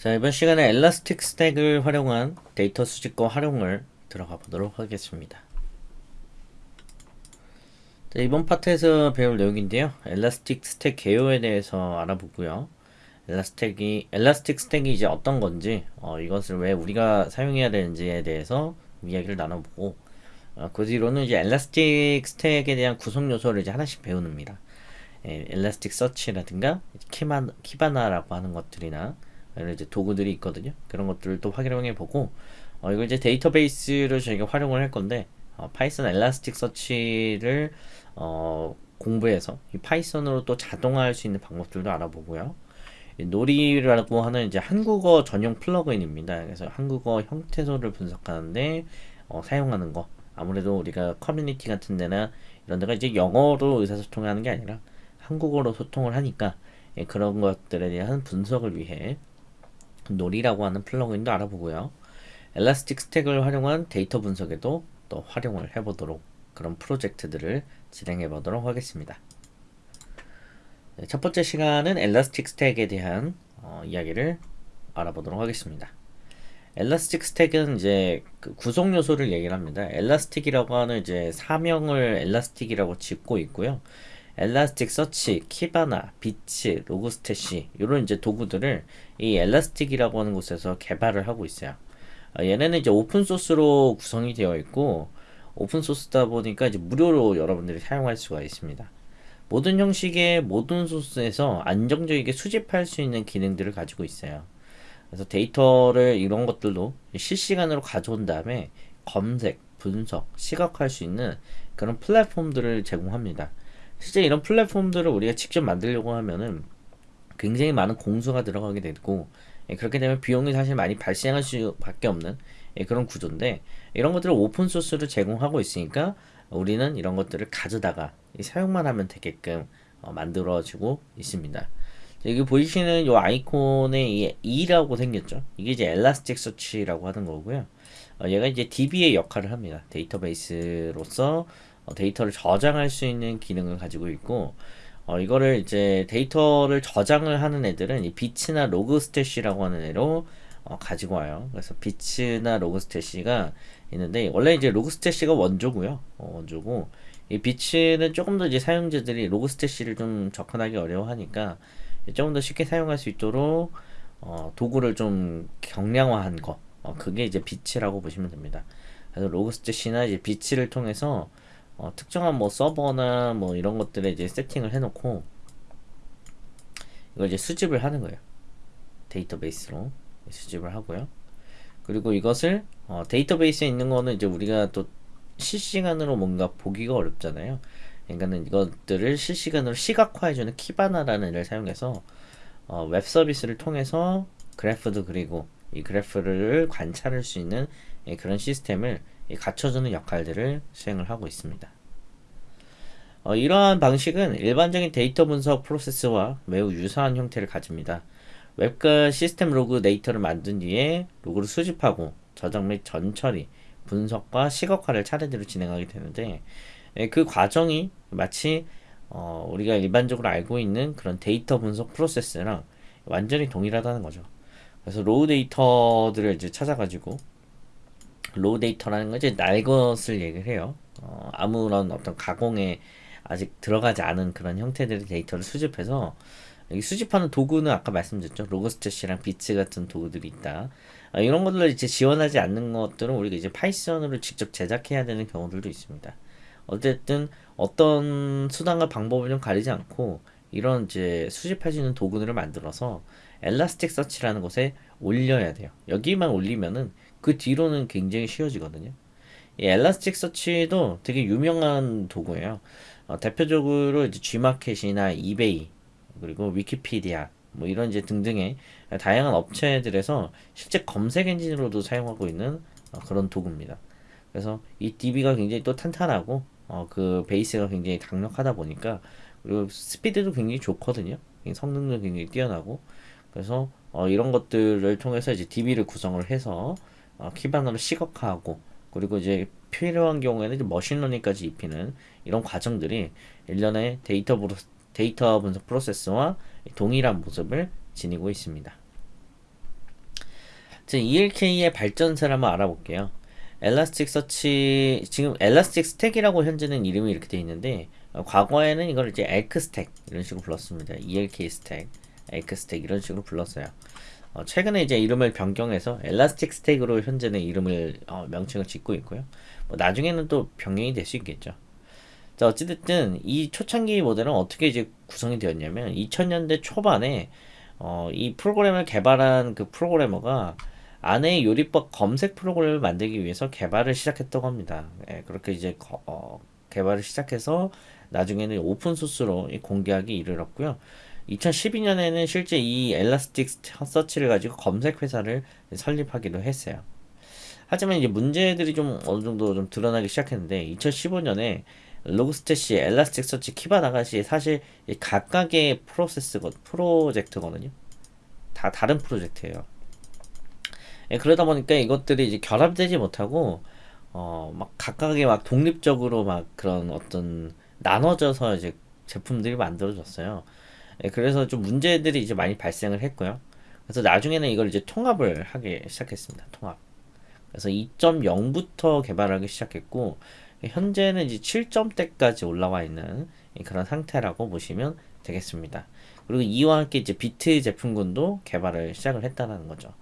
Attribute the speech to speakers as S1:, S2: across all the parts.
S1: 자 이번 시간에 Elastic Stack을 활용한 데이터 수집과 활용을 들어가 보도록 하겠습니다. 자, 이번 파트에서 배울 내용인데요. Elastic Stack 개요에 대해서 알아보고요. Elastic이 Elastic Stack이 이제 어떤 건지 어, 이것을 왜 우리가 사용해야 되는지에 대해서 이야기를 나눠보고 어, 그 뒤로는 이제 Elastic Stack에 대한 구성 요소를 이제 하나씩 배우는입니다. 예, Elasticsearch라든가 Kiba, Kibana라고 하는 것들이나 이런 이제 도구들이 있거든요. 그런 것들을 또 활용해 보고 어, 이걸 이제 데이터베이스를 저희가 활용을 할 건데 어, Python Elasticsearch를 어, 공부해서 이 Python으로 또 자동화할 수 있는 방법들도 알아보고요. Nori라고 하는 이제 한국어 전용 플러그인입니다. 그래서 한국어 형태소를 분석하는데 어, 사용하는 거. 아무래도 우리가 커뮤니티 같은 데나 이런 데가 이제 영어로 의사소통하는 게 아니라 한국어로 소통을 하니까 예, 그런 것들에 대한 분석을 위해 Nori라고 하는 플러그인도 알아보고요. Elastic Stack을 활용한 데이터 분석에도 또 활용을 해보도록 그런 프로젝트들을 진행해 보도록 하겠습니다. 네, 첫 번째 시간은 Elastic Stack에 대한 어, 이야기를 알아보도록 하겠습니다. Elastic Stack은 이제 그 구성 요소를 얘기를 합니다. Elastic이라고 하는 이제 사명을 Elastic이라고 짓고 있고요. Elasticsearch, Kibana, Beats, Logstash 이런 이제 도구들을 이 Elastic이라고 하는 곳에서 개발을 하고 있어요. 어, 얘네는 이제 오픈 소스로 구성이 되어 있고 오픈 소스다 보니까 이제 무료로 여러분들이 사용할 수가 있습니다. 모든 형식의 모든 소스에서 안정적이게 수집할 수 있는 기능들을 가지고 있어요. 그래서 데이터를 이런 것들도 실시간으로 가져온 다음에 검색, 분석, 시각화할 수 있는 그런 플랫폼들을 제공합니다. 실제 이런 플랫폼들을 우리가 직접 만들려고 하면은 굉장히 많은 공수가 들어가게 되고 예, 그렇게 되면 비용이 사실 많이 발생할 수밖에 없는 예, 그런 구조인데 이런 것들을 오픈소스로 제공하고 있으니까 우리는 이런 것들을 가져다가 사용만 하면 되게끔 어, 만들어지고 있습니다. 여기 보이시는 이 아이콘에 이 E라고 생겼죠. 이게 이제 Elasticsearch라고 하는 거고요. 어, 얘가 이제 DB의 역할을 합니다. 데이터베이스로서 어, 데이터를 저장할 수 있는 기능을 가지고 있고 어, 이거를 이제 데이터를 저장을 하는 애들은 이 Beats나 Logstash라고 하는 애로 어, 가지고 와요. 그래서 Beats나 Logstash가 있는데 원래 이제 Logstash가 원조고요. 어, 원조고 이 Beats는 조금 더 이제 사용자들이 Logstash를 좀 접근하기 어려워하니까 조금 더 쉽게 사용할 수 있도록 어, 도구를 좀 경량화한 거. 어, 그게 이제 Beats라고 보시면 됩니다. 그래서 Logstash나 이제 Beats를 통해서 어, 특정한 뭐 서버나 뭐 이런 것들에 이제 세팅을 해놓고 이걸 이제 수집을 하는 거예요. 데이터베이스로 수집을 하고요. 그리고 이것을 어, 데이터베이스에 있는 거는 이제 우리가 또 실시간으로 뭔가 보기가 어렵잖아요. 그러니까는 이것들을 실시간으로 시각화해주는 Kibana라는 애를 사용해서 어, 웹 서비스를 통해서 그래프도 그리고 이 그래프를 관찰할 수 있는 예, 그런 시스템을 갖춰주는 역할들을 수행을 하고 있습니다. 어, 이러한 방식은 일반적인 데이터 분석 프로세스와 매우 유사한 형태를 가집니다. 웹과 시스템 로그 데이터를 만든 뒤에 로그를 수집하고 저장 및 전처리, 분석과 시각화를 차례대로 진행하게 되는데 예, 그 과정이 마치 어, 우리가 일반적으로 알고 있는 그런 데이터 분석 프로세스랑 완전히 동일하다는 거죠. 그래서 raw data들을 이제 찾아가지고 raw data라는 건 이제 날 것을 얘기를 해요. 어, 아무런 어떤 가공에 아직 들어가지 않은 그런 형태들의 데이터를 수집해서 수집하는 도구는 아까 말씀드렸죠. Logstash랑 Beats 같은 도구들이 있다. 어, 이런 것들을 이제 지원하지 않는 것들은 우리가 이제 Python으로 직접 제작해야 되는 경우들도 있습니다. 어쨌든 어떤 수단과 방법을 좀 가리지 않고 이런 이제 수집할 수 있는 도구들을 만들어서 Elasticsearch라는 곳에 올려야 돼요. 여기만 올리면은 그 뒤로는 굉장히 쉬워지거든요. 이 Elasticsearch도 되게 유명한 도구예요. 어, 대표적으로 이제 G마켓이나 eBay 그리고 위키피디아 뭐 이런 이제 등등의 다양한 업체들에서 실제 검색 엔진으로도 사용하고 있는 어, 그런 도구입니다. 그래서 이 DB가 굉장히 또 탄탄하고 어, 그 베이스가 굉장히 강력하다 보니까 그리고 스피드도 굉장히 좋거든요. 성능도 굉장히 뛰어나고 그래서 어, 이런 것들을 통해서 이제 DB를 구성을 해서 어, 키바너를 시각화하고 그리고 이제 필요한 경우에는 이제 머신러닝까지 입히는 이런 과정들이 일련의 데이터, 브로, 데이터 분석 프로세스와 동일한 모습을 지니고 있습니다. ELK의 발전사를 한번 알아볼게요. Elasticsearch 지금 Elastic Stack이라고 현재는 이름이 이렇게 되어 있는데 어, 과거에는 이걸 이제 ELK Stack 이런 식으로 불렀습니다. ELK Stack, ELK Stack 이런 식으로 불렀어요. 어, 최근에 이제 이름을 변경해서 Elastic Stack으로 현재는 이름을 어, 명칭을 짓고 있고요. 뭐 나중에는 또 변경이 될 수 있겠죠. 자 어찌됐든 이 초창기 모델은 어떻게 이제 구성이 되었냐면 2000년대 초반에 어, 이 프로그램을 개발한 그 프로그래머가 아내의 요리법 검색 프로그램을 만들기 위해서 개발을 시작했다고 합니다. 예, 그렇게 이제 거, 어, 개발을 시작해서 나중에는 오픈 소스로 공개하기 이르렀고요. 2012년에는 실제 이 엘라스틱 서치를 가지고 검색 회사를 설립하기도 했어요. 하지만 이제 문제들이 좀 어느 정도 좀 드러나기 시작했는데 2015년에 로그스탯이 엘라스틱 서치 키바나가시 사실 각각의 프로세스거 프로젝트거든요. 다 다른 프로젝트예요. 예, 그러다 보니까 이것들이 이제 결합되지 못하고 어 막 각각의 막 독립적으로 막 그런 어떤 나눠져서 이제 제품들이 만들어졌어요. 예, 그래서 좀 문제들이 이제 많이 발생을 했고요. 그래서 나중에는 이걸 이제 통합을 하기 시작했습니다. 통합. 그래서 2.0부터 개발하기 시작했고 현재는 이제 7점대까지 올라와 있는 그런 상태라고 보시면 되겠습니다. 그리고 이와 함께 이제 비트 제품군도 개발을 시작을 했다는 거죠.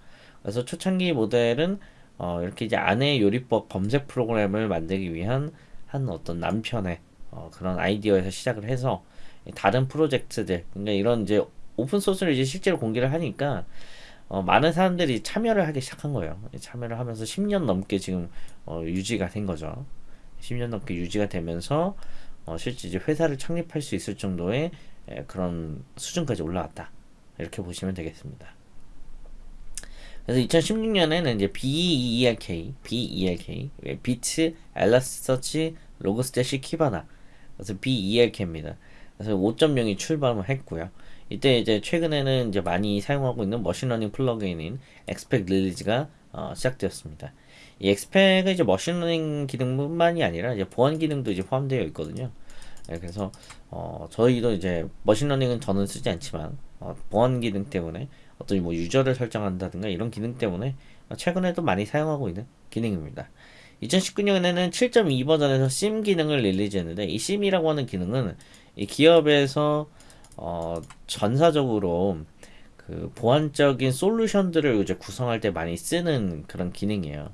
S1: 그래서 초창기 모델은 어, 이렇게 이제 아내 요리법 검색 프로그램을 만들기 위한 한 어떤 남편의 어, 그런 아이디어에서 시작을 해서 다른 프로젝트들 그러니까 이런 이제 오픈 소스를 이제 실제로 공개를 하니까 어, 많은 사람들이 참여를 하기 시작한 거예요. 참여를 하면서 10년 넘게 지금 어, 유지가 된 거죠. 10년 넘게 유지가 되면서 어, 실제 이제 회사를 창립할 수 있을 정도의 에, 그런 수준까지 올라왔다. 이렇게 보시면 되겠습니다. 그래서 2016년에는 이제 BELK, BELK, Beats, Elasticsearch, Logstash, Kibana. 그래서 BELK입니다. 그래서 5.0이 출범을 했고요. 이때 이제 최근에는 이제 많이 사용하고 있는 머신러닝 플러그인인 X-Pack release가 어, 시작되었습니다. 이 X-Pack은 이제 머신러닝 기능뿐만이 아니라 이제 보안 기능도 이제 포함되어 있거든요. 네, 그래서 어, 저희도 이제 머신러닝은 저는 쓰지 않지만 어, 보안 기능 때문에 어떤 뭐 user를 설정한다든가 이런 기능 때문에 최근에도 많이 사용하고 있는 기능입니다. 2019년에는 7.2 버전에서 SIEM 기능을 release했는데 이 SIEM이라고 하는 기능은 이 기업에서 어, 전사적으로 그 보안적인 솔루션들을 이제 구성할 때 많이 쓰는 그런 기능이에요.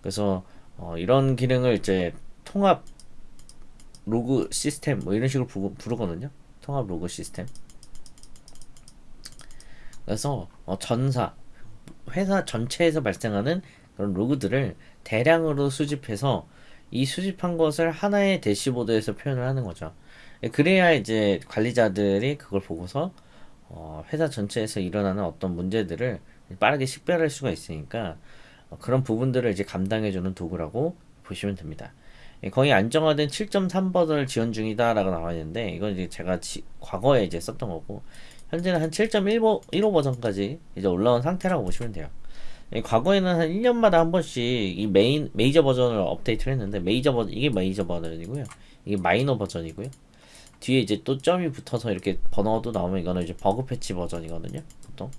S1: 그래서 어, 이런 기능을 이제 통합 로그 시스템 뭐 이런 식으로 부르, 부르거든요. 통합 로그 시스템. 그래서 어, 전사 회사 전체에서 발생하는 그런 로그들을 대량으로 수집해서 이 수집한 것을 하나의 대시보드에서 표현을 하는 거죠. 그래야 이제 관리자들이 그걸 보고서 어, 회사 전체에서 일어나는 어떤 문제들을 빠르게 식별할 수가 있으니까 어, 그런 부분들을 이제 감당해주는 도구라고 보시면 됩니다. 거의 안정화된 7.3 버전을 지원 중이다 라고 나와 있는데 이건 이제 제가 지, 과거에 이제 썼던 거고 현재는 한 7.15 버전까지 이제 올라온 상태라고 보시면 돼요. 과거에는 한 1년마다 한 번씩 이 메인 메이저 버전을 업데이트를 했는데 메이저 버전 이게 메이저 버전이고요. 이게 마이너 버전이고요. 뒤에 이제 또 점이 붙어서 이렇게 번호도 나오면 이거는 이제 버그 패치 버전이거든요. 보통.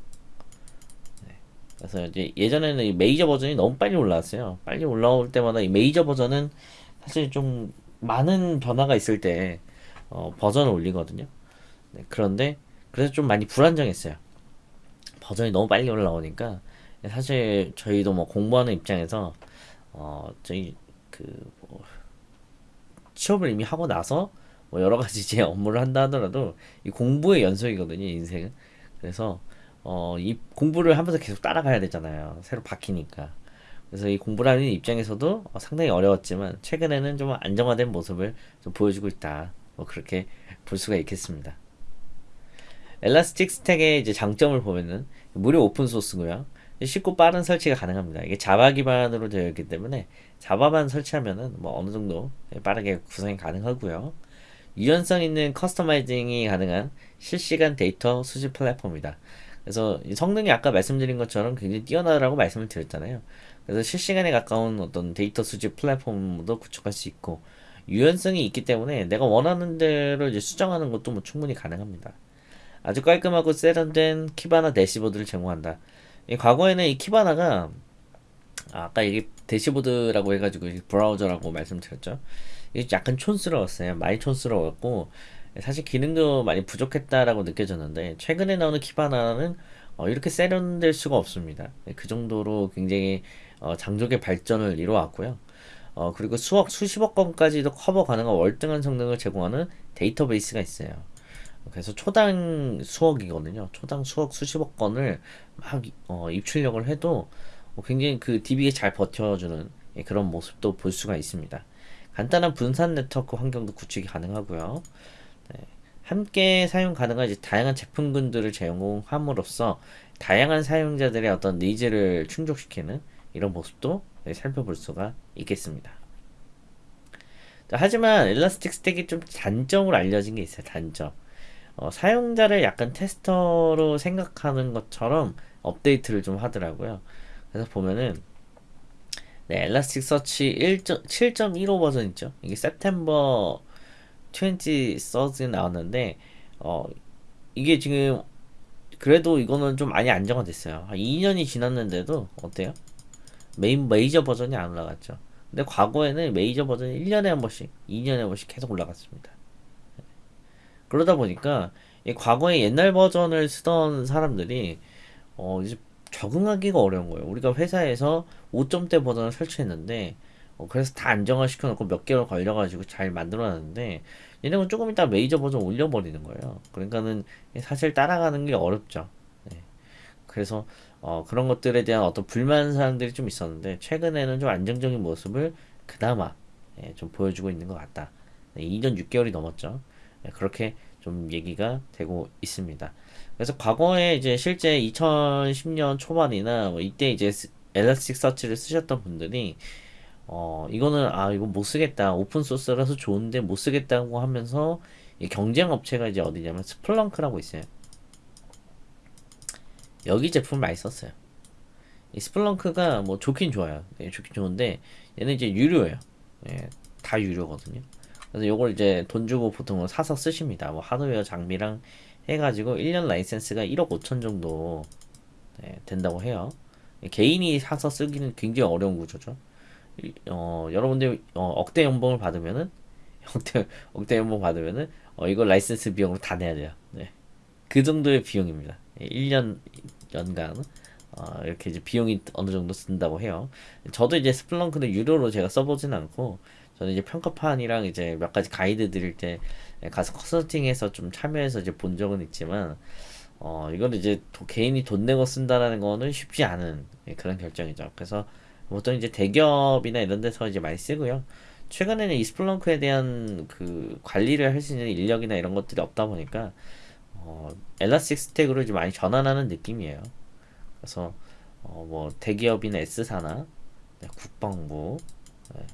S1: 네. 그래서 이제 예전에는 이 메이저 버전이 너무 빨리 올라왔어요. 빨리 올라올 때마다 이 메이저 버전은 사실 좀 많은 변화가 있을 때 어, 버전을 올리거든요. 네, 그런데 그래서 좀 많이 불안정했어요. 버전이 너무 빨리 올라오니까 사실 저희도 뭐 공부하는 입장에서 어 저희 그 뭐 취업을 이미 하고 나서 뭐 여러 가지 제 업무를 한다 하더라도 이 공부의 연속이거든요 인생은 그래서 어 이 공부를 하면서 계속 따라가야 되잖아요 새로 바뀌니까 그래서 이 공부를 하는 입장에서도 어, 상당히 어려웠지만 최근에는 좀 안정화된 모습을 좀 보여주고 있다 뭐 그렇게 볼 수가 있겠습니다 Elastic Stack의 이제 장점을 보면은 무료 오픈 소스고요. 쉽고 빠른 설치가 가능합니다. 이게 자바 기반으로 되어 있기 때문에 자바만 설치하면은 뭐 어느 정도 빠르게 구성이 가능하고요. 유연성 있는 customizing이 가능한 실시간 데이터 수집 플랫폼이다. 그래서 성능이 아까 말씀드린 것처럼 굉장히 뛰어나다고 말씀을 드렸잖아요. 그래서 실시간에 가까운 어떤 데이터 수집 플랫폼도 구축할 수 있고 유연성이 있기 때문에 내가 원하는 대로 이제 수정하는 것도 뭐 충분히 가능합니다. 아주 깔끔하고 세련된 Kibana 대시보드를 제공한다. 이 과거에는 이 Kibana가 아, 아까 이게 대시보드라고 해가지고 브라우저라고 말씀드렸죠. 약간 촌스러웠어요. 많이 촌스러웠고 사실 기능도 많이 부족했다라고 느껴졌는데 최근에 나오는 Kibana는 어, 이렇게 세련될 수가 없습니다. 그 정도로 굉장히 어, 장족의 발전을 이루어왔고요. 어, 그리고 수억 수십억 건까지도 커버 가능한 월등한 성능을 제공하는 데이터베이스가 있어요. 그래서 초당 수억이거든요. 초당 수억 수십억 건을 막 어, 입출력을 해도 어, 굉장히 그 DB에 잘 버텨주는 예, 그런 모습도 볼 수가 있습니다. 간단한 분산 네트워크 환경도 구축이 가능하고요. 네. 함께 사용 가능한 이제 다양한 제품군들을 제공함으로써 다양한 사용자들의 어떤 needs를 충족시키는 이런 모습도 네, 살펴볼 수가 있겠습니다. 하지만 Elastic Stack이 좀 단점으로 알려진 게 있어요. 단점. 어, 사용자를 약간 tester로 생각하는 것처럼 업데이트를 좀 하더라고요. 그래서 보면은 네, Elasticsearch 7.15 버전 있죠. 이게 September 23rd 나왔는데 어 이게 지금 그래도 이거는 좀 많이 안정화됐어요. 한 2년이 지났는데도 어때요? 메인 메이저 버전이 안 올라갔죠. 근데 과거에는 메이저 버전이 1년에 한 번씩, 2년에 한 번씩 계속 올라갔습니다. 그러다 보니까 과거에 옛날 버전을 쓰던 사람들이 어 이제 적응하기가 어려운 거예요. 우리가 회사에서 5점대 버전을 설치했는데 어 그래서 다 안정화 시켜놓고 몇 개월 걸려가지고 잘 만들어놨는데 얘네는 조금 이따 메이저 버전 올려버리는 거예요. 그러니까는 사실 따라가는 게 어렵죠. 네. 그래서 어 그런 것들에 대한 어떤 불만 사항들이 좀 있었는데 최근에는 좀 안정적인 모습을 그나마 예, 좀 보여주고 있는 것 같다. 네, 2년 6개월이 넘었죠. 네, 그렇게 좀 얘기가 되고 있습니다. 그래서 과거에 이제 실제 2010년 초반이나 뭐 이때 이제 Elasticsearch를 쓰셨던 분들이 어 이거는 아 이거 못 쓰겠다 오픈 소스라서 좋은데 못 쓰겠다고 하면서 경쟁 업체가 이제 어디냐면 Splunk라고 있어요. 여기 제품 많이 썼어요. 이 Splunk가 뭐 좋긴 좋아요. 네, 좋긴 좋은데 얘는 이제 유료예요. 예, 다 유료거든요. 그래서 요걸 이제 돈 주고 보통 사서 쓰십니다. 뭐 하드웨어 장비랑 해가지고 1년 라이센스가 1억 5천 정도 네, 된다고 해요. 개인이 사서 쓰기는 굉장히 어려운 구조죠. 어, 여러분들 어, 억대 연봉을 받으면은 억대 억대 연봉 받으면은 어, 이거 라이센스 비용으로 다 내야 돼요. 네. 그 정도의 비용입니다. 1년 연간 어, 이렇게 이제 비용이 어느 정도 쓴다고 해요. 저도 이제 Splunk는 유료로 제가 써보진 않고 저는 이제 평가판이랑 이제 몇 가지 가이드 드릴 때 가서 컨설팅해서 좀 참여해서 이제 본 적은 있지만 어 이건 이제 도, 개인이 돈 내고 쓴다라는 거는 쉽지 않은 그런 결정이죠. 그래서 보통 이제 대기업이나 이런 데서 이제 많이 쓰고요. 최근에는 이 스플렁크에 대한 그 관리를 할 수 있는 인력이나 이런 것들이 없다 보니까 어, 엘라스틱 스택으로 좀 많이 전환하는 느낌이에요. 그래서 어, 뭐 대기업이나 S사나 네, 국방부 네,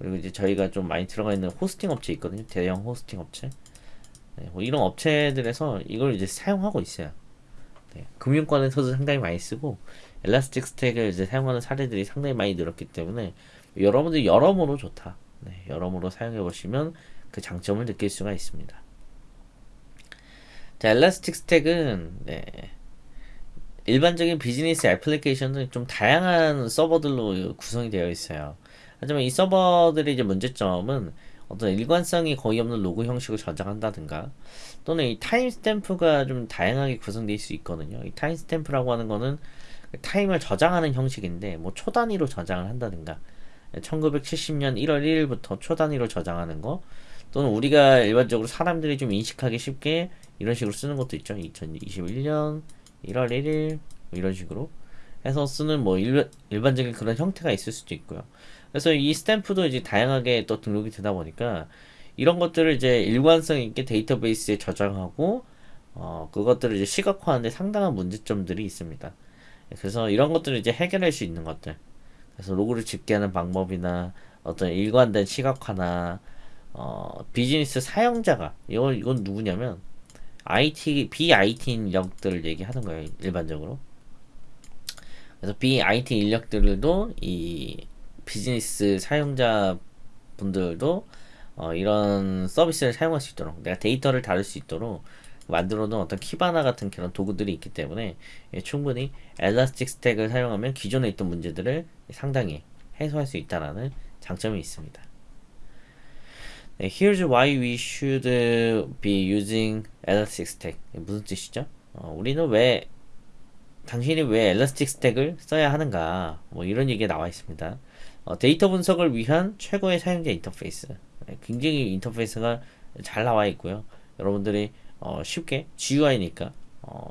S1: 그리고 이제 저희가 좀 많이 들어가 있는 호스팅 업체 있거든요. 대형 호스팅 업체. 네, 뭐 이런 업체들에서 이걸 이제 사용하고 있어요. 네, 금융권에서도 상당히 많이 쓰고 엘라스틱 스택을 이제 사용하는 사례들이 상당히 많이 늘었기 때문에 여러분들 여러모로 좋다. 네, 여러모로 사용해 보시면 그 장점을 느낄 수가 있습니다. 자, 엘라스틱 스택은 네, 일반적인 비즈니스 애플리케이션은 좀 다양한 서버들로 구성이 되어 있어요. 하지만 이 서버들의 이제 문제점은 어떤 일관성이 거의 없는 로그 형식을 저장한다든가 또는 이 timestamp가 좀 다양하게 있을 수 있거든요. 이 timestamp라고 하는 거는 타임을 저장하는 형식인데 뭐 초단위로 저장을 한다든가 1970년 1월 1일부터 초단위로 저장하는 거 또는 우리가 일반적으로 사람들이 좀 인식하기 쉽게 이런 식으로 쓰는 것도 있죠. 2021년 1월 1일 뭐 이런 식으로 해서 쓰는 뭐 일, 일반적인 그런 형태가 있을 수도 있고요. 그래서 이 스탬프도 이제 다양하게 또 등록이 되다 보니까 이런 것들을 이제 일관성 있게 데이터베이스에 저장하고 어, 그것들을 이제 시각화하는데 상당한 문제점들이 있습니다. 그래서 이런 것들을 이제 해결할 수 있는 것들. 그래서 로그를 집계하는 방법이나 어떤 일관된 시각화나 어, 비즈니스 사용자가 이건 이건 누구냐면 IT BIT 인력들을 얘기하는 거예요 일반적으로. 그래서 BIT 인력들도 이 비즈니스 사용자 분들도 어, 이런 서비스를 사용할 수 있도록 내가 데이터를 다룰 수 있도록 만들어 놓은 어떤 키바나 같은 그런 도구들이 있기 때문에 예, 충분히 엘라스틱 스택을 사용하면 기존에 있던 문제들을 상당히 해소할 수 있다라는 장점이 있습니다. 네, here's why we should be using Elastic Stack. 무슨 뜻이죠? 어, 우리는 왜 당신이 왜 Elastic Stack을 써야 하는가? 뭐 이런 얘기가 나와 있습니다. 어, 데이터 분석을 위한 최고의 사용자 인터페이스. 네, 굉장히 인터페이스가 잘 나와 있고요. 여러분들이 어, 쉽게 GUI니까 어,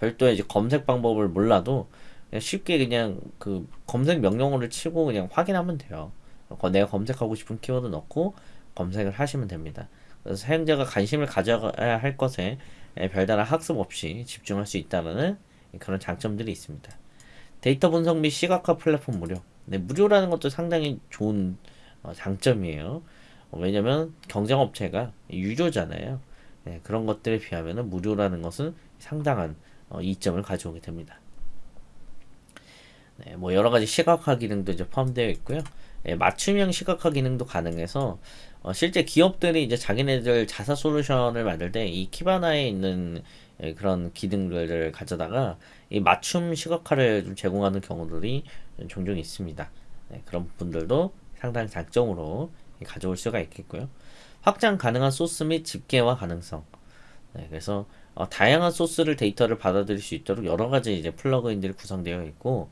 S1: 별도의 이제 검색 방법을 몰라도 그냥 쉽게 그냥 그 검색 명령어를 치고 그냥 확인하면 돼요. 어, 내가 검색하고 싶은 키워드 넣고 검색을 하시면 됩니다. 그래서 사용자가 관심을 가져야 할 것에 별다른 학습 없이 집중할 수 있다는 그런 장점들이 있습니다. 데이터 분석 및 시각화 플랫폼 무료. 네, 무료라는 것도 상당히 좋은 어, 장점이에요. 어, 왜냐면 경쟁 업체가 유료잖아요. 네, 그런 것들에 비하면 무료라는 것은 상당한 어, 이점을 가져오게 됩니다. 네, 뭐 여러 가지 시각화 기능도 이제 포함되어 있고요. 네, 맞춤형 시각화 기능도 가능해서 어, 실제 기업들이 이제 자기네들 자사 솔루션을 만들 때 이 키바나에 있는 예, 그런 기능들을 가져다가 이 맞춤 시각화를 좀 제공하는 경우들이 종종 있습니다. 네, 그런 분들도 상당히 장점으로 가져올 수가 있겠고요. 확장 가능한 소스 및 집계화 가능성. 네, 그래서 어, 다양한 소스를 데이터를 받아들일 수 있도록 여러 가지 이제 플러그인들이 구성되어 있고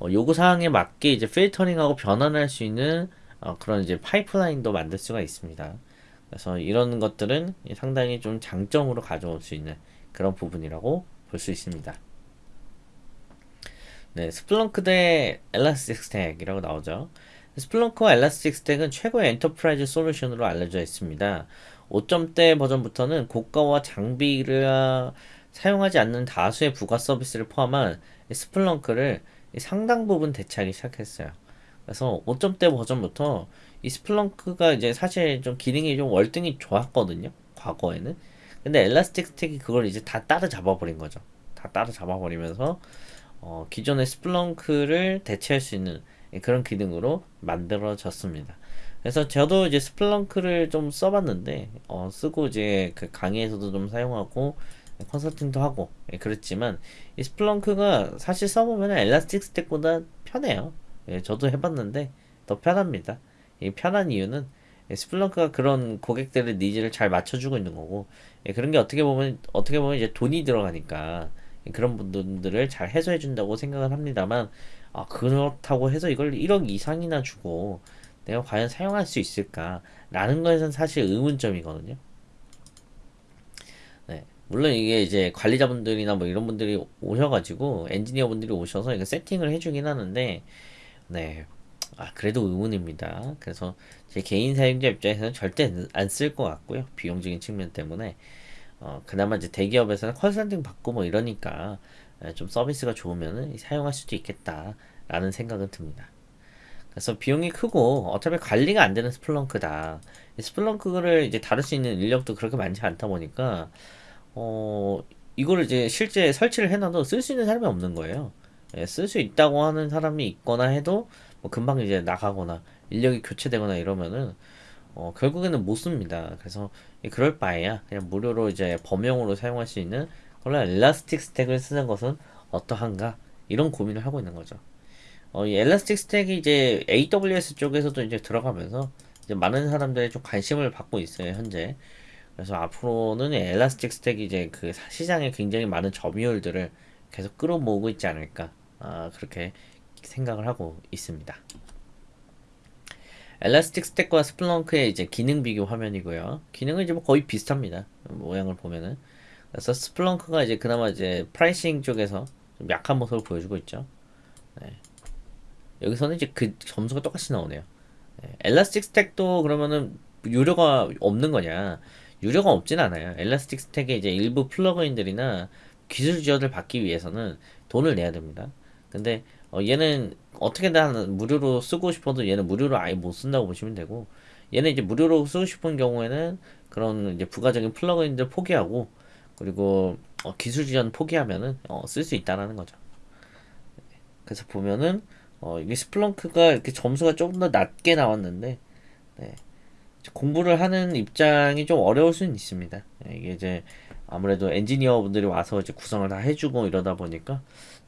S1: 어, 요구 사항에 맞게 이제 필터링하고 변환할 수 있는 어, 그런 이제 파이프라인도 만들 수가 있습니다. 그래서 이런 것들은 상당히 좀 장점으로 가져올 수 있는 그런 부분이라고 볼 수 있습니다. 네, Splunk 대 Elastic Stack이라고 나오죠. Splunk와 Elastic Stack은 최고의 enterprise 솔루션으로 알려져 있습니다. 5점대 버전부터는 고가의 장비를 사용하지 않는 다수의 부가 서비스를 포함한 Splunk를 상당 부분 대체하기 시작했어요. 그래서 5점대 버전부터 이 Splunk가 이제 사실 좀 기능이 좀 월등히 좋았거든요. 과거에는. 근데 Elastic Stack이 그걸 이제 다 따라잡아 버린 거죠. 다 따라잡아 버리면서 어, 기존의 Splunk를 대체할 수 있는 그런 기능으로 만들어졌습니다. 그래서 저도 이제 Splunk를 좀 써봤는데 어, 쓰고 이제 그 강의에서도 좀 사용하고 컨설팅도 하고 예, 그랬지만 이 Splunk가 사실 써보면 Elastic Stack보다 편해요. 예, 저도 해봤는데 더 편합니다. 이 편한 이유는 Splunk가 그런 고객들의 니즈를 잘 맞춰주고 있는 거고 예, 그런 게 어떻게 보면 어떻게 보면 이제 돈이 들어가니까 그런 분들을 잘 해소해 준다고 생각을 합니다만 아, 그렇다고 해서 이걸 1억 이상이나 주고 내가 과연 사용할 수 있을까라는 것은 사실 의문점이거든요. 네. 물론 이게 이제 관리자분들이나 뭐 이런 분들이 오셔가지고 엔지니어 분들이 오셔서 이거 세팅을 해주긴 하는데 네. 아, 그래도 의문입니다. 그래서 제 개인 사용자 입장에서는 절대 안 쓸 것 같고요. 비용적인 측면 때문에. 어, 그나마 이제 대기업에서는 컨설팅 받고 뭐 이러니까 좀 서비스가 좋으면 사용할 수도 있겠다라는 생각은 듭니다. 그래서 비용이 크고 어차피 관리가 안 되는 스플렁크다. 스플렁크를 이제 다룰 수 있는 인력도 그렇게 많지 않다 보니까 어 이거를 이제 실제 설치를 해놔도 쓸 수 있는 사람이 없는 거예요. 예, 쓸수 있다고 하는 사람이 있거나 해도 뭐 금방 이제 나가거나 인력이 교체되거나 이러면은 어, 결국에는 못 씁니다. 그래서 그럴 바에야 그냥 무료로 이제 범용으로 사용할 수 있는 그런 엘라스틱 스택을 쓰는 것은 어떠한가 이런 고민을 하고 있는 거죠. 어, 이 엘라스틱 스택이 이제 AWS 쪽에서도 이제 들어가면서 이제 많은 사람들이 좀 관심을 받고 있어요 현재. 그래서 앞으로는 Elastic Stack이 이제 그 시장에 굉장히 많은 점유율들을 계속 끌어모으고 있지 않을까 아, 그렇게 생각을 하고 있습니다. Elastic Stack과 Splunk의 이제 기능 비교 화면이고요. 기능은 이제 뭐 거의 비슷합니다. 모양을 보면은. 그래서 Splunk가 이제 그나마 이제 pricing 쪽에서 좀 약한 모습을 보여주고 있죠. 네. 여기서는 이제 그 점수가 똑같이 나오네요. 네. 엘라스틱 스택도 그러면은 유료가 없는 거냐? 유료가 없진 않아요. 엘라스틱 스택의 이제 일부 플러그인들이나 기술 지원을 받기 위해서는 돈을 내야 됩니다. 근데 어, 얘는 어떻게든 무료로 쓰고 싶어도 얘는 무료로 아예 못 쓴다고 보시면 되고 얘는 이제 무료로 쓰고 싶은 경우에는 그런 이제 부가적인 플러그인들 포기하고 그리고 어, 기술 지원 포기하면은 어, 쓸 수 있다라는 거죠. 그래서 보면은 어, 이게 스플렁크가 이렇게 점수가 조금 더 낮게 나왔는데 네. 공부를 하는 입장이 좀 어려울 수는 있습니다. 예, 이게 이제 아무래도 엔지니어 분들이 와서 이제 구성을 다 해주고 이러다 보니까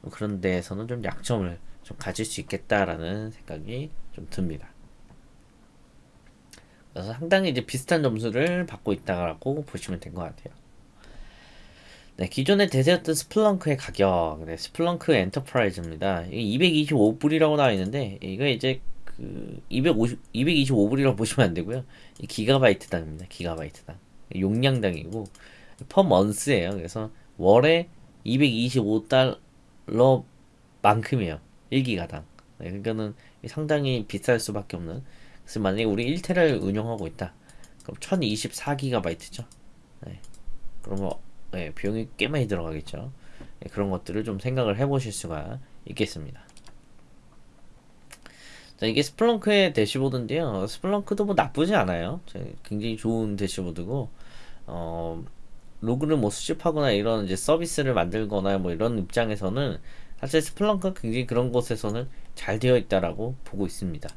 S1: 그런 데에서는 좀 약점을 좀 가질 수 있겠다라는 생각이 좀 듭니다. 그래서 상당히 이제 비슷한 점수를 받고 있다고 보시면 된 것 같아요. 네, 기존에 대세였던 Splunk의 가격, 네, Splunk Enterprise입니다. 이게 225불이라고 나와 있는데, 이거 이제 그 250, 225불이라고 보시면 안 되고요. 이 기가바이트당입니다. 기가바이트당. 용량당이고, per month예요. 그래서 월에 225달러 만큼이에요. 1기가당. 네, 그러니까는 상당히 비쌀 수밖에 없는. 그래서 만약에 우리 1테라를 운영하고 있다. 그럼 1024기가바이트죠. 네. 그러면 네, 비용이 꽤 많이 들어가겠죠. 네, 그런 것들을 좀 생각을 해 보실 수가 있겠습니다. 자, 이게 Splunk의 대시보드인데요. Splunk도 뭐 나쁘지 않아요. 굉장히 좋은 대시보드고, 어, 로그를 뭐 수집하거나 이런 이제 서비스를 만들거나 뭐 이런 입장에서는 사실 Splunk가 굉장히 그런 곳에서는 잘 되어 있다라고 보고 있습니다.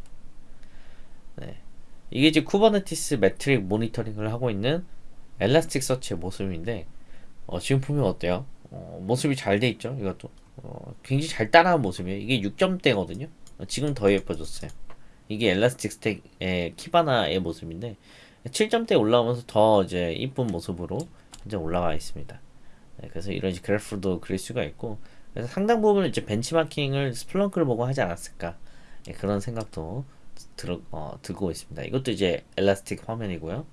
S1: 네. 이게 이제 Kubernetes metric 모니터링을 하고 있는 Elasticsearch의 모습인데 어, 지금 보면 어때요? 어, 모습이 잘 돼 있죠. 이것도 어, 굉장히 잘 따라한 모습이에요. 이게 6점대거든요. 어, 지금 더 예뻐졌어요. 이게 Elastic Stack의 Kibana의 모습인데 7점대 올라오면서 더 이제 이쁜 모습으로 이제 올라와 있습니다. 네, 그래서 이런 그래프도 그릴 수가 있고 그래서 상당 부분 이제 벤치마킹을 Splunk를 보고 하지 않았을까 네, 그런 생각도 들, 어, 들고 있습니다. 이것도 이제 엘라스틱 화면이고요.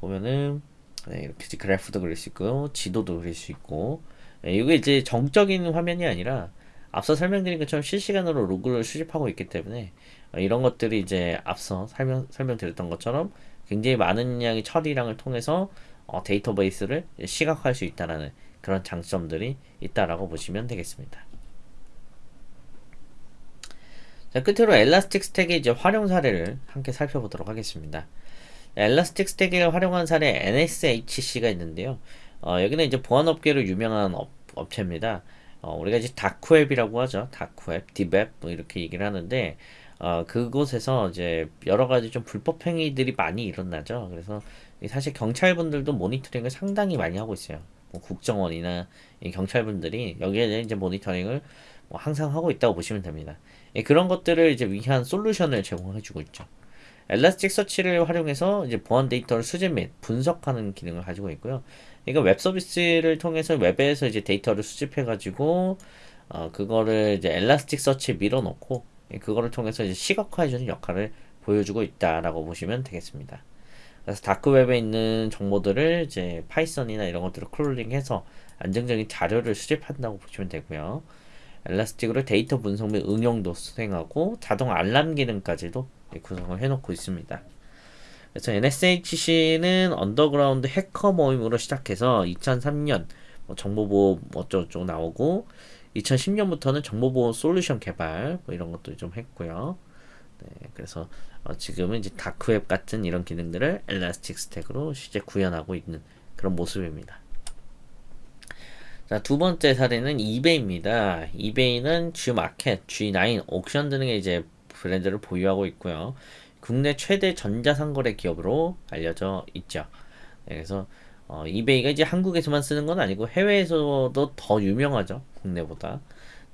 S1: 보면은 네, 이렇게 그래프도 그릴 수 있고 지도도 그릴 수 있고 네, 이게 이제 정적인 화면이 아니라 앞서 설명드린 것처럼 실시간으로 로그를 수집하고 있기 때문에 어, 이런 것들이 이제 앞서 설명 설명드렸던 것처럼 굉장히 많은 양의 처리량을 통해서 어, 데이터베이스를 시각화할 수 있다라는 그런 장점들이 있다라고 보시면 되겠습니다. 자, 끝으로 Elastic Stack의 이제 활용 사례를 함께 살펴보도록 하겠습니다. Elastic Stack을 활용한 사례 NSHC가 있는데요. 어, 여기는 이제 보안업계로 유명한 업, 업체입니다. 어, 우리가 이제 다크웹이라고 하죠. 다크웹, deep web 뭐 이렇게 얘기를 하는데 어, 그곳에서 이제 여러 가지 좀 불법 행위들이 많이 일어나죠. 그래서 사실 경찰분들도 모니터링을 상당히 많이 하고 있어요. 뭐 국정원이나 경찰분들이 여기에 이제 모니터링을 뭐 항상 하고 있다고 보시면 됩니다. 예, 그런 것들을 이제 위한 솔루션을 제공해주고 있죠. Elasticsearch를 활용해서 이제 보안 데이터를 수집 및 분석하는 기능을 가지고 있고요. 이거 웹 서비스를 통해서 웹에서 이제 데이터를 수집해가지고 어, 그거를 이제 Elasticsearch에 밀어넣고 예, 그거를 통해서 이제 시각화해주는 역할을 보여주고 있다라고 보시면 되겠습니다. 그래서 다크웹에 있는 정보들을 이제 Python이나 이런 것들을 크롤링해서 안정적인 자료를 수집한다고 보시면 되고요. Elastic으로 데이터 분석 및 응용도 수행하고 자동 알람 기능까지도 구성을 해놓고 있습니다. 그래서 NSHC는 underground 해커 모임으로 시작해서 2003년 뭐 정보보호 어쩌고저쩌고 나오고 2010년부터는 정보보호 솔루션 개발 뭐 이런 것도 좀 했고요. 네, 그래서 어, 지금은 이제 다크웹 같은 이런 기능들을 Elastic Stack으로 실제 구현하고 있는 그런 모습입니다. 자, 두 번째 사례는 eBay입니다. eBay는 G마켓, G9, 옥션 등의 이제 브랜드를 보유하고 있고요. 국내 최대 전자상거래 기업으로 알려져 있죠. 네, 그래서 어, eBay가 이제 한국에서만 쓰는 건 아니고 해외에서도 더 유명하죠. 국내보다.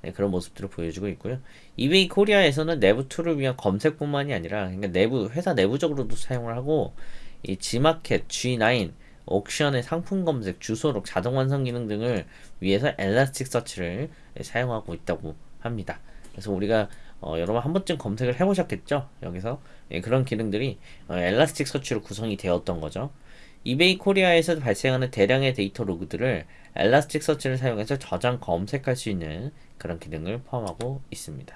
S1: 네, 그런 모습들을 보여주고 있고요. eBay Korea에서는 내부 툴을 위한 검색뿐만이 아니라 그러니까 내부 회사 내부적으로도 사용을 하고 이 G마켓, G9, 옥션의 상품 검색, 주소록, 자동 완성 기능 등을 위해서 Elasticsearch를 사용하고 있다고 합니다. 그래서 우리가 어, 여러분 한 번쯤 검색을 해보셨겠죠? 여기서 예, 그런 기능들이 어, Elasticsearch로 구성이 되었던 거죠. eBay Korea에서 발생하는 대량의 데이터 로그들을 Elasticsearch를 사용해서 저장 검색할 수 있는 그런 기능을 포함하고 있습니다.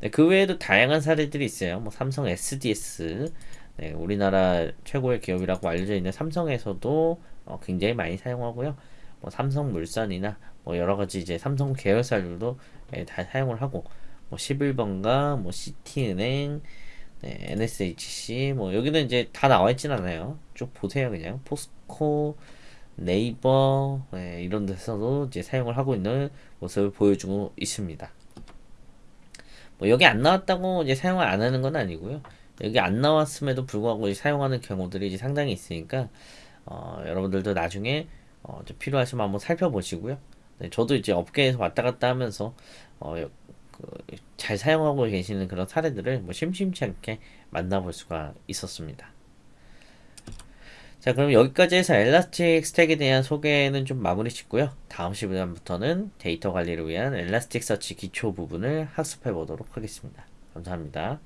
S1: 네, 그 외에도 다양한 사례들이 있어요. 뭐 삼성 SDS, 네, 우리나라 최고의 기업이라고 알려져 있는 삼성에서도 어, 굉장히 많이 사용하고요. 뭐 삼성 물산이나 뭐 여러 가지 이제 삼성 계열사들도 네, 다 사용을 하고 뭐 11번가 뭐 CT은행 네, NSHC 뭐 여기는 이제 다 나와 있진 않아요. 쭉 보세요 그냥 포스코 네이버 네, 이런 데서도 이제 사용을 하고 있는 모습을 보여주고 있습니다. 뭐 여기 안 나왔다고 이제 사용을 안 하는 건 아니고요. 여기 안 나왔음에도 불구하고 사용하는 경우들이 이제 상당히 있으니까 어, 여러분들도 나중에 어, 좀 필요하시면 한번 살펴보시고요. 네, 저도 이제 업계에서 왔다 갔다 하면서 어, 여- 그, 잘 사용하고 계시는 그런 사례들을 뭐 심심치 않게 만나볼 수가 있었습니다. 자, 그럼 여기까지 해서 엘라스틱 스택에 대한 소개는 좀 마무리 짓고요. 다음 시간부터는 데이터 관리를 위한 엘라스틱 서치 기초 부분을 학습해 보도록 하겠습니다. 감사합니다.